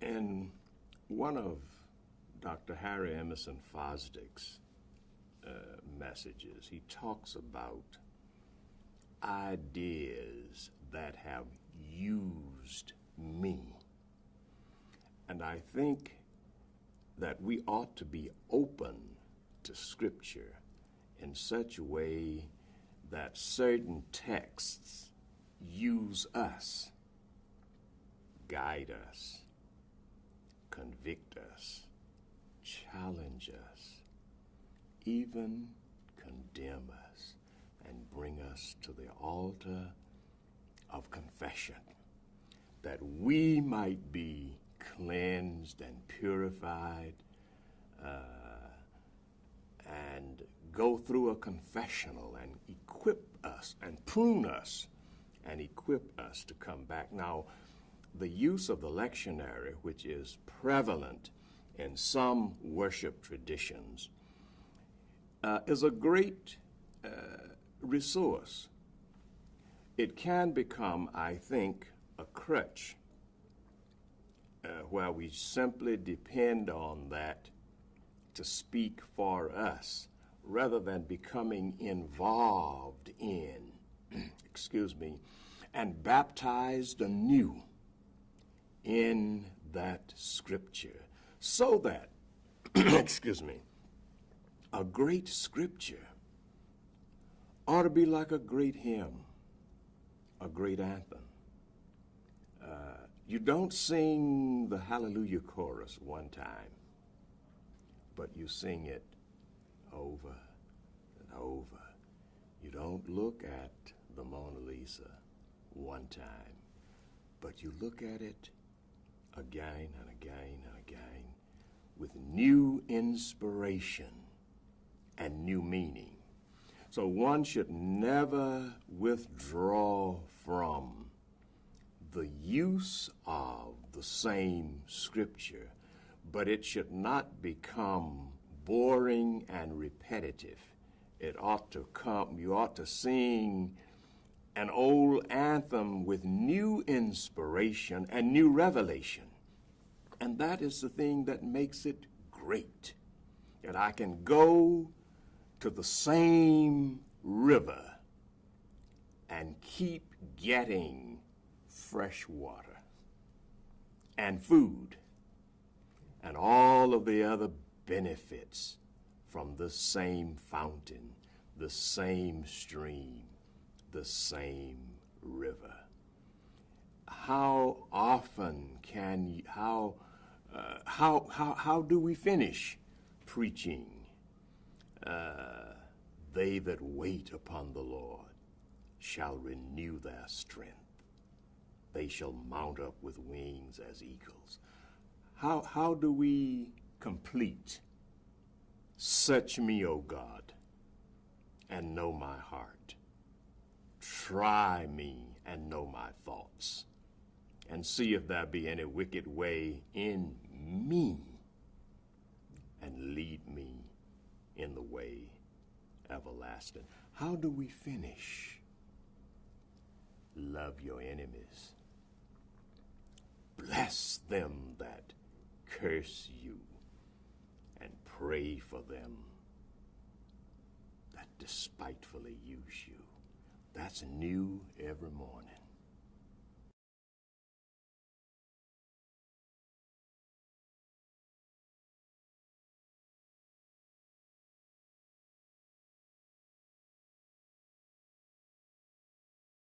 in one of Dr. Harry Emerson Fosdick's uh, messages, he talks about ideas that have used me. And I think that we ought to be open to Scripture in such a way that certain texts use us, guide us, convict us, us, even condemn us, and bring us to the altar of confession, that we might be cleansed and purified uh, and go through a confessional and equip us and prune us and equip us to come back. Now, the use of the lectionary, which is prevalent in some worship traditions, uh, is a great uh, resource. It can become, I think, a crutch uh, where we simply depend on that to speak for us rather than becoming involved in, excuse me, and baptized anew in that scripture so that, excuse me, a great scripture ought to be like a great hymn, a great anthem. Uh, you don't sing the Hallelujah chorus one time, but you sing it over and over. You don't look at the Mona Lisa one time, but you look at it again and again and again with new inspiration and new meaning. So one should never withdraw from the use of the same scripture, but it should not become boring and repetitive. It ought to come, you ought to sing an old anthem with new inspiration and new revelation. And that is the thing that makes it great. That I can go to the same river and keep getting fresh water and food and all of the other benefits from the same fountain, the same stream, the same river. How often can you, how, uh, how, how, how do we finish preaching? Uh, they that wait upon the Lord shall renew their strength. They shall mount up with wings as eagles. How, how do we complete? Search me, O God, and know my heart. Try me and know my thoughts, and see if there be any wicked way in me, and lead me in the way everlasting. How do we finish? Love your enemies. Bless them that curse you, and pray for them that despitefully use you. That's new every morning.